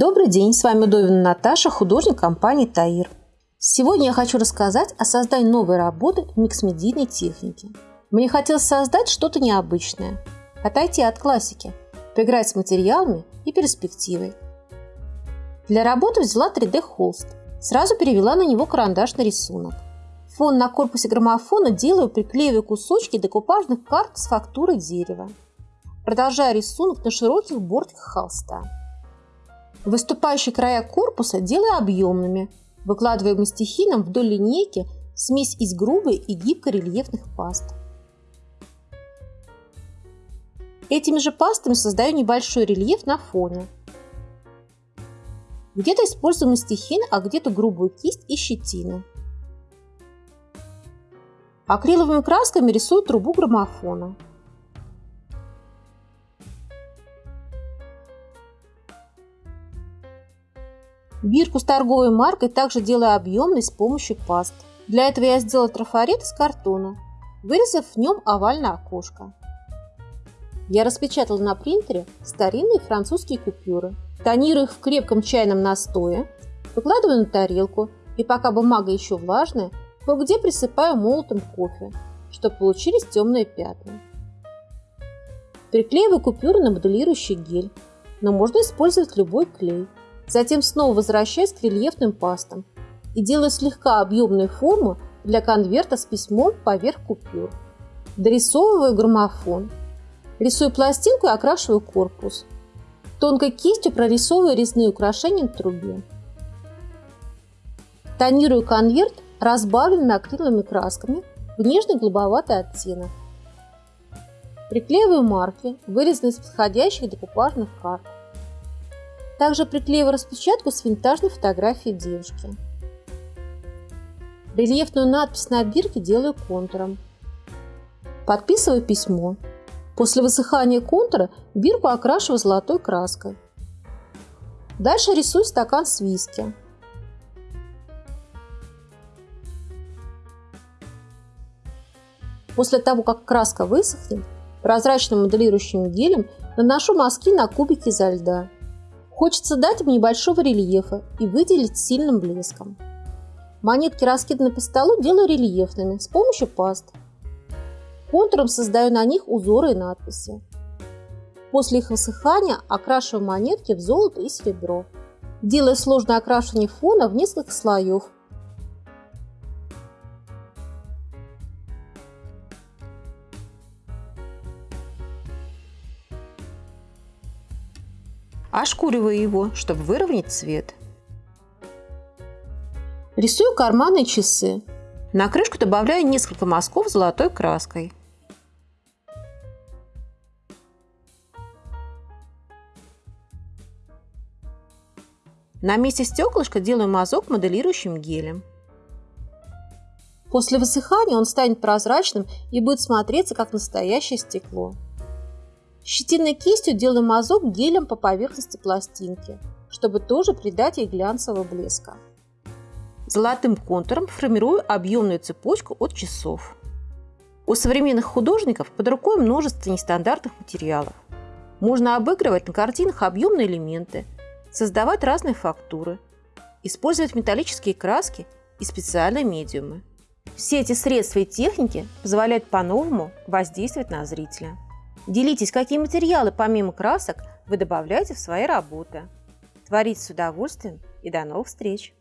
Добрый день, с вами Удовина Наташа, художник компании Таир. Сегодня я хочу рассказать о создании новой работы в микс-медийной технике. Мне хотелось создать что-то необычное, отойти от классики, поиграть с материалами и перспективой. Для работы взяла 3D-холст, сразу перевела на него карандашный рисунок. Фон на корпусе граммофона делаю, приклеивая кусочки декупажных карт с фактурой дерева. Продолжаю рисунок на широких бортиках холста. Выступающие края корпуса делаю объемными, выкладывая мастихином вдоль линейки смесь из грубой и гибкой рельефных паст. Этими же пастами создаю небольшой рельеф на фоне. Где-то использую мастихин, а где-то грубую кисть и щетину. Акриловыми красками рисую трубу граммофона. Бирку с торговой маркой также делаю объемной с помощью паст. Для этого я сделала трафарет из картона, вырезав в нем овальное окошко. Я распечатала на принтере старинные французские купюры, тонирую их в крепком чайном настое, выкладываю на тарелку и пока бумага еще влажная, кое-где присыпаю молотым кофе, чтобы получились темные пятна. Приклеиваю купюры на моделирующий гель, но можно использовать любой клей. Затем снова возвращаюсь к рельефным пастам и делаю слегка объемную форму для конверта с письмом поверх купюр. Дорисовываю граммофон. Рисую пластинку и окрашиваю корпус. Тонкой кистью прорисовываю резные украшения на трубе. Тонирую конверт разбавленными акриловыми красками в нежный голубоватый оттенок. Приклеиваю марки, вырезанные из подходящих декупажных карт. Также приклеиваю распечатку с винтажной фотографией девушки. Рельефную надпись на бирке делаю контуром. Подписываю письмо. После высыхания контура бирку окрашиваю золотой краской. Дальше рисую стакан с виски. После того, как краска высохнет, прозрачным моделирующим гелем наношу мазки на кубики изо льда. Хочется дать им небольшого рельефа и выделить сильным блеском. Монетки, раскиданные по столу, делаю рельефными с помощью паст. Контуром создаю на них узоры и надписи. После их высыхания окрашиваю монетки в золото и серебро, делая сложное окрашивание фона в несколько слоев ошкуриваю его, чтобы выровнять цвет. Рисую карманы и часы. На крышку добавляю несколько мазков золотой краской. На месте стеклышка делаю мазок моделирующим гелем. После высыхания он станет прозрачным и будет смотреться как настоящее стекло. Щетиной кистью делаю мазок гелем по поверхности пластинки, чтобы тоже придать ей глянцевого блеска. Золотым контуром формирую объемную цепочку от часов. У современных художников под рукой множество нестандартных материалов. Можно обыгрывать на картинах объемные элементы, создавать разные фактуры, использовать металлические краски и специальные медиумы. Все эти средства и техники позволяют по-новому воздействовать на зрителя. Делитесь, какие материалы помимо красок вы добавляете в свои работы. Творите с удовольствием и до новых встреч!